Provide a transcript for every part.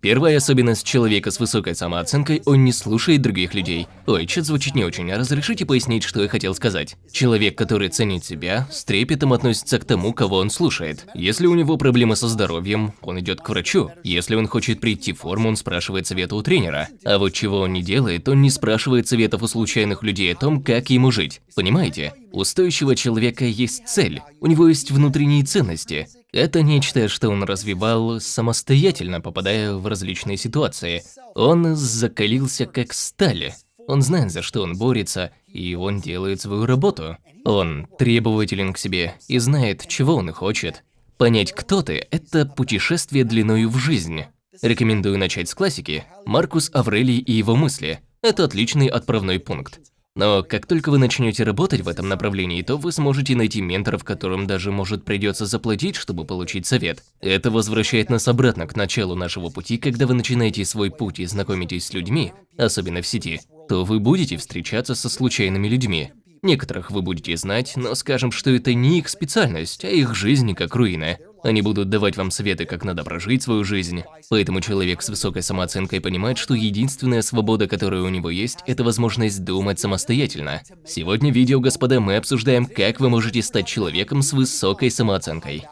Первая особенность человека с высокой самооценкой – он не слушает других людей. Ой, что звучит не очень, а разрешите пояснить, что я хотел сказать? Человек, который ценит себя, с трепетом относится к тому, кого он слушает. Если у него проблемы со здоровьем, он идет к врачу. Если он хочет прийти в форму, он спрашивает совета у тренера. А вот чего он не делает, он не спрашивает советов у случайных людей о том, как ему жить. Понимаете? У стоящего человека есть цель, у него есть внутренние ценности. Это нечто, что он развивал самостоятельно, попадая в различные ситуации. Он закалился как стали. Он знает, за что он борется, и он делает свою работу. Он требователен к себе и знает, чего он хочет. Понять, кто ты – это путешествие длиною в жизнь. Рекомендую начать с классики «Маркус Аврелий и его мысли». Это отличный отправной пункт. Но как только вы начнете работать в этом направлении, то вы сможете найти менторов, которым даже может придется заплатить, чтобы получить совет. Это возвращает нас обратно к началу нашего пути, когда вы начинаете свой путь и знакомитесь с людьми, особенно в сети, то вы будете встречаться со случайными людьми. Некоторых вы будете знать, но скажем, что это не их специальность, а их жизнь как руина. Они будут давать вам советы, как надо прожить свою жизнь. Поэтому человек с высокой самооценкой понимает, что единственная свобода, которая у него есть, это возможность думать самостоятельно. Сегодня в видео, господа, мы обсуждаем, как вы можете стать человеком с высокой самооценкой.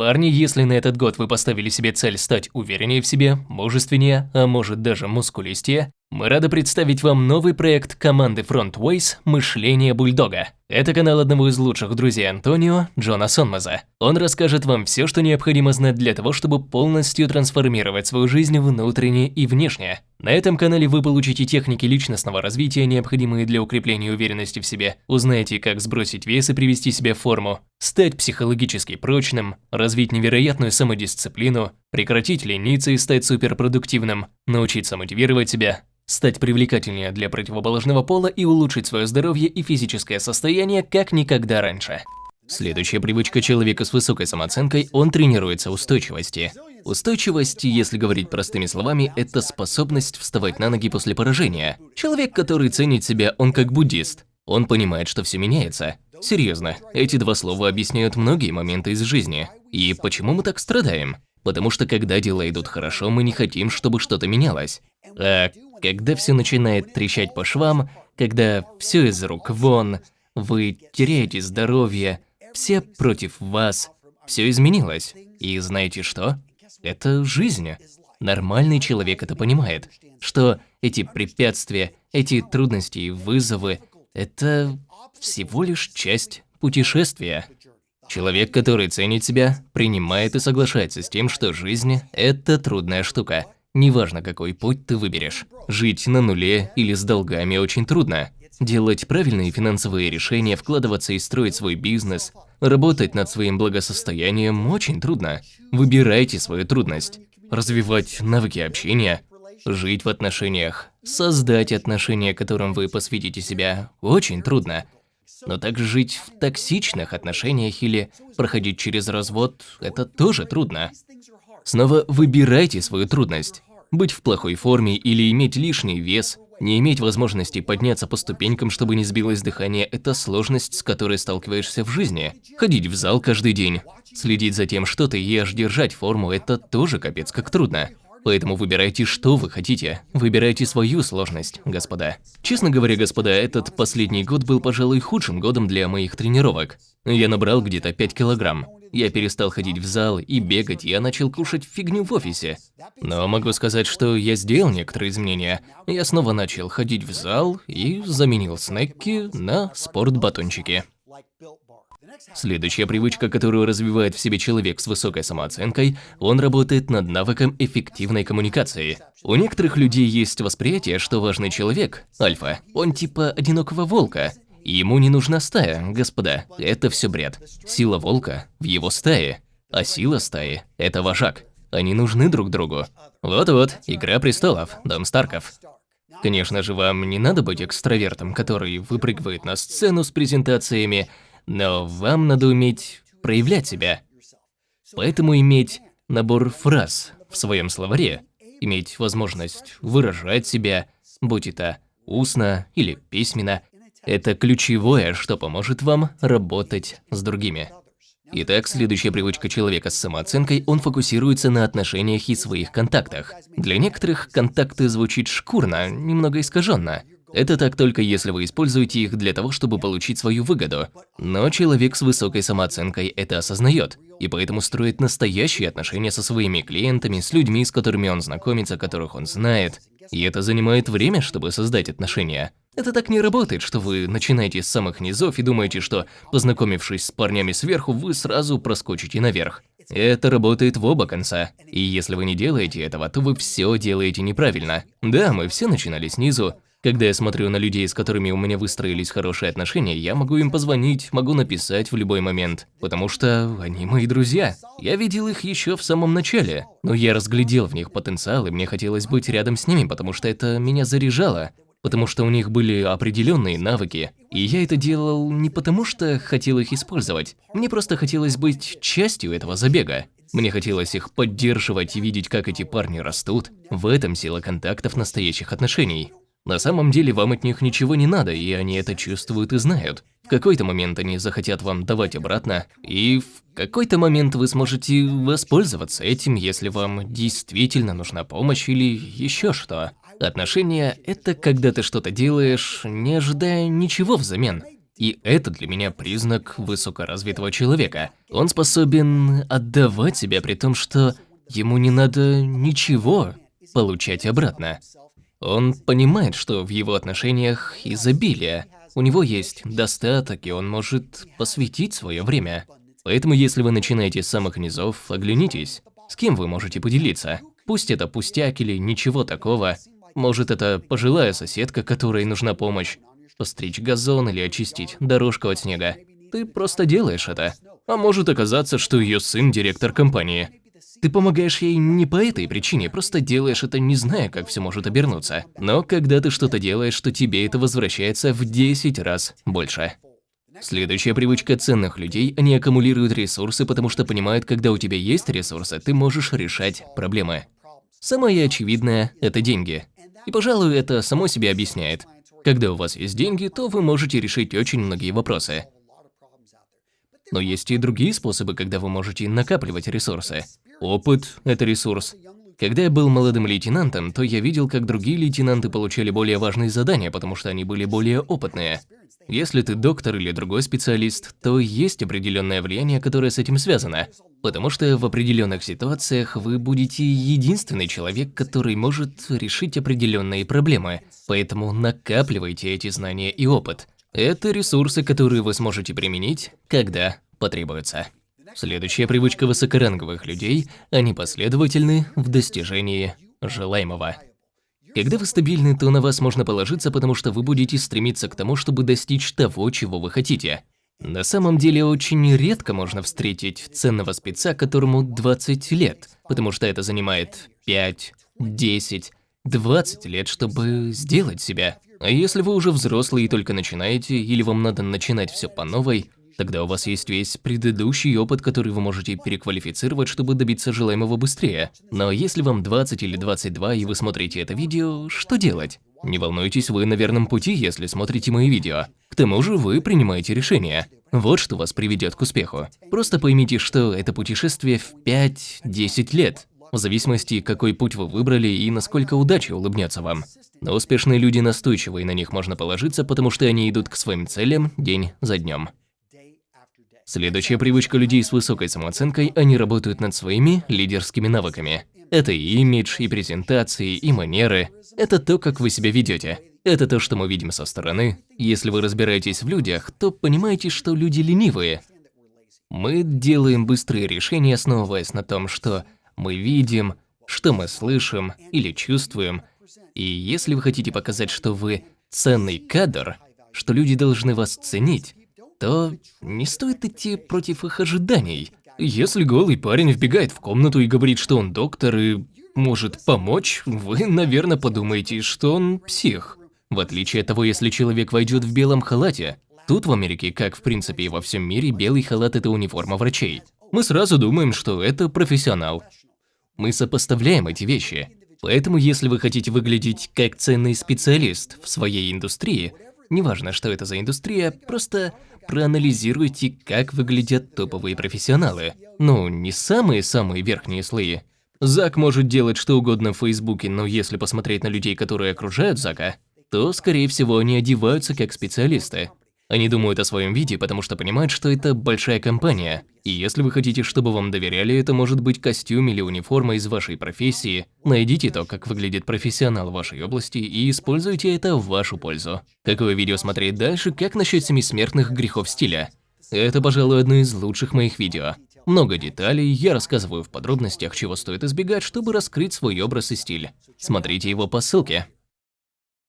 Парни, если на этот год вы поставили себе цель стать увереннее в себе, мужественнее, а может даже мускулистее, мы рады представить вам новый проект команды Frontways «Мышление бульдога». Это канал одного из лучших друзей Антонио, Джона Сонмаза. Он расскажет вам все, что необходимо знать для того, чтобы полностью трансформировать свою жизнь внутренне и внешне. На этом канале вы получите техники личностного развития, необходимые для укрепления уверенности в себе, узнаете, как сбросить вес и привести себя в форму, стать психологически прочным, развить невероятную самодисциплину, прекратить лениться и стать суперпродуктивным, научиться мотивировать себя, стать привлекательнее для противоположного пола и улучшить свое здоровье и физическое состояние как никогда раньше. Следующая привычка человека с высокой самооценкой – он тренируется устойчивости. Устойчивость, если говорить простыми словами, это способность вставать на ноги после поражения. Человек, который ценит себя, он как буддист. Он понимает, что все меняется. Серьезно, эти два слова объясняют многие моменты из жизни. И почему мы так страдаем? Потому что когда дела идут хорошо, мы не хотим, чтобы что-то менялось. А когда все начинает трещать по швам, когда все из рук вон, вы теряете здоровье, все против вас, все изменилось. И знаете что? Это жизнь. Нормальный человек это понимает, что эти препятствия, эти трудности и вызовы – это всего лишь часть путешествия. Человек, который ценит себя, принимает и соглашается с тем, что жизнь – это трудная штука – Неважно, какой путь ты выберешь. Жить на нуле или с долгами очень трудно. Делать правильные финансовые решения, вкладываться и строить свой бизнес, работать над своим благосостоянием очень трудно. Выбирайте свою трудность. Развивать навыки общения, жить в отношениях, создать отношения, которым вы посвятите себя, очень трудно. Но также жить в токсичных отношениях или проходить через развод – это тоже трудно. Снова выбирайте свою трудность. Быть в плохой форме или иметь лишний вес, не иметь возможности подняться по ступенькам, чтобы не сбилось дыхание – это сложность, с которой сталкиваешься в жизни. Ходить в зал каждый день, следить за тем, что ты ешь, держать форму – это тоже капец как трудно. Поэтому выбирайте, что вы хотите. Выбирайте свою сложность, господа. Честно говоря, господа, этот последний год был, пожалуй, худшим годом для моих тренировок. Я набрал где-то 5 килограмм. Я перестал ходить в зал и бегать, я начал кушать фигню в офисе. Но могу сказать, что я сделал некоторые изменения. Я снова начал ходить в зал и заменил снеки на спортбатончики. Следующая привычка, которую развивает в себе человек с высокой самооценкой, он работает над навыком эффективной коммуникации. У некоторых людей есть восприятие, что важный человек, альфа, он типа одинокого волка, Ему не нужна стая, господа, это все бред. Сила волка в его стае, а сила стаи – это вожак. Они нужны друг другу. Вот-вот, Игра престолов, Дом Старков. Конечно же, вам не надо быть экстравертом, который выпрыгивает на сцену с презентациями, но вам надо уметь проявлять себя. Поэтому иметь набор фраз в своем словаре, иметь возможность выражать себя, будь это устно или письменно, Это ключевое, что поможет вам работать с другими. Итак, следующая привычка человека с самооценкой, он фокусируется на отношениях и своих контактах. Для некоторых контакты звучит шкурно, немного искаженно. Это так только если вы используете их для того, чтобы получить свою выгоду. Но человек с высокой самооценкой это осознает, и поэтому строит настоящие отношения со своими клиентами, с людьми, с которыми он знакомится, которых он знает. И это занимает время, чтобы создать отношения. Это так не работает, что вы начинаете с самых низов и думаете, что, познакомившись с парнями сверху, вы сразу проскочите наверх. Это работает в оба конца. И если вы не делаете этого, то вы все делаете неправильно. Да, мы все начинали снизу, когда я смотрю на людей, с которыми у меня выстроились хорошие отношения, я могу им позвонить, могу написать в любой момент, потому что они мои друзья. Я видел их еще в самом начале, но я разглядел в них потенциал, и мне хотелось быть рядом с ними, потому что это меня заряжало, потому что у них были определенные навыки, и я это делал не потому, что хотел их использовать, мне просто хотелось быть частью этого забега. Мне хотелось их поддерживать и видеть, как эти парни растут. В этом сила контактов настоящих отношений. На самом деле вам от них ничего не надо, и они это чувствуют и знают. В какой-то момент они захотят вам давать обратно, и в какой-то момент вы сможете воспользоваться этим, если вам действительно нужна помощь или еще что. Отношения – это когда ты что-то делаешь, не ожидая ничего взамен. И это для меня признак высокоразвитого человека. Он способен отдавать себя при том, что ему не надо ничего получать обратно. Он понимает, что в его отношениях изобилие, у него есть достаток, и он может посвятить свое время. Поэтому если вы начинаете с самых низов, оглянитесь, с кем вы можете поделиться. Пусть это пустяк или ничего такого. Может это пожилая соседка, которой нужна помощь. Постричь газон или очистить дорожку от снега. Ты просто делаешь это. А может оказаться, что ее сын директор компании. Ты помогаешь ей не по этой причине, просто делаешь это не зная, как все может обернуться. Но когда ты что-то делаешь, то тебе это возвращается в 10 раз больше. Следующая привычка ценных людей – они аккумулируют ресурсы, потому что понимают, когда у тебя есть ресурсы, ты можешь решать проблемы. Самое очевидное – это деньги. И, пожалуй, это само себе объясняет. Когда у вас есть деньги, то вы можете решить очень многие вопросы. Но есть и другие способы, когда вы можете накапливать ресурсы. Опыт – это ресурс. Когда я был молодым лейтенантом, то я видел, как другие лейтенанты получали более важные задания, потому что они были более опытные. Если ты доктор или другой специалист, то есть определенное влияние, которое с этим связано. Потому что в определенных ситуациях вы будете единственный человек, который может решить определенные проблемы. Поэтому накапливайте эти знания и опыт. Это ресурсы, которые вы сможете применить, когда потребуется. Следующая привычка высокоранговых людей – они последовательны в достижении желаемого. Когда вы стабильны, то на вас можно положиться, потому что вы будете стремиться к тому, чтобы достичь того, чего вы хотите. На самом деле, очень редко можно встретить ценного спеца, которому 20 лет, потому что это занимает 5, 10, 20 лет, чтобы сделать себя. А если вы уже взрослый и только начинаете, или вам надо начинать все по новой, Тогда у вас есть весь предыдущий опыт, который вы можете переквалифицировать, чтобы добиться желаемого быстрее. Но если вам 20 или 22 и вы смотрите это видео, что делать? Не волнуйтесь, вы на верном пути, если смотрите мои видео. К тому же вы принимаете решение. Вот что вас приведет к успеху. Просто поймите, что это путешествие в 5-10 лет, в зависимости, какой путь вы выбрали и насколько удача улыбнется вам. Но успешные люди настойчивы, и на них можно положиться, потому что они идут к своим целям день за днем. Следующая привычка людей с высокой самооценкой – они работают над своими лидерскими навыками. Это и имидж, и презентации, и манеры. Это то, как вы себя ведете. Это то, что мы видим со стороны. Если вы разбираетесь в людях, то понимаете, что люди ленивые. Мы делаем быстрые решения, основываясь на том, что мы видим, что мы слышим или чувствуем. И если вы хотите показать, что вы ценный кадр, что люди должны вас ценить, то не стоит идти против их ожиданий. Если голый парень вбегает в комнату и говорит, что он доктор и может помочь, вы, наверное, подумаете, что он псих. В отличие от того, если человек войдет в белом халате. Тут в Америке, как в принципе и во всем мире, белый халат – это униформа врачей. Мы сразу думаем, что это профессионал. Мы сопоставляем эти вещи. Поэтому, если вы хотите выглядеть как ценный специалист в своей индустрии, Неважно, что это за индустрия, просто проанализируйте, как выглядят топовые профессионалы. Ну, не самые-самые верхние слои. Зак может делать что угодно в Фейсбуке, но если посмотреть на людей, которые окружают Зака, то, скорее всего, они одеваются как специалисты. Они думают о своем виде, потому что понимают, что это большая компания. И если вы хотите, чтобы вам доверяли, это может быть костюм или униформа из вашей профессии. Найдите то, как выглядит профессионал вашей области и используйте это в вашу пользу. Какое видео смотреть дальше, как насчет семи смертных грехов стиля? Это, пожалуй, одно из лучших моих видео. Много деталей, я рассказываю в подробностях, чего стоит избегать, чтобы раскрыть свой образ и стиль. Смотрите его по ссылке.